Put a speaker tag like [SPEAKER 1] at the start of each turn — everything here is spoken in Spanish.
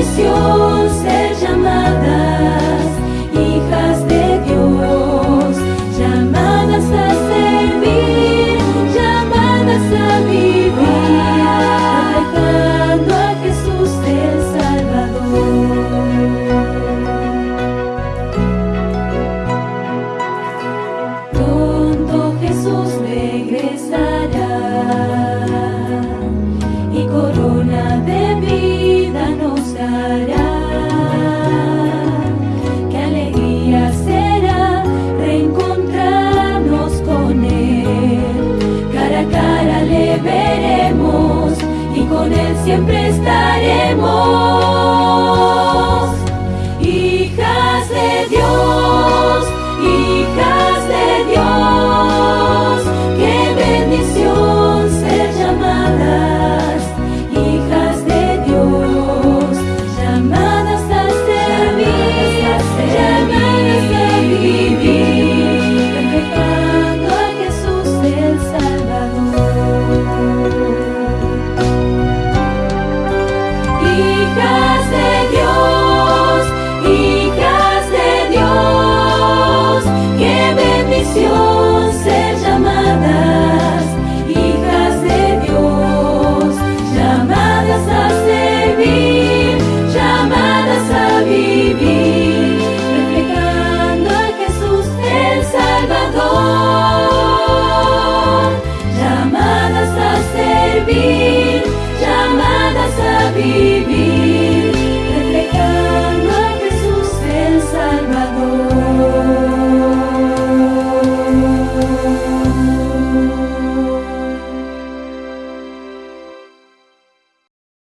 [SPEAKER 1] precioso seja siempre estaremos.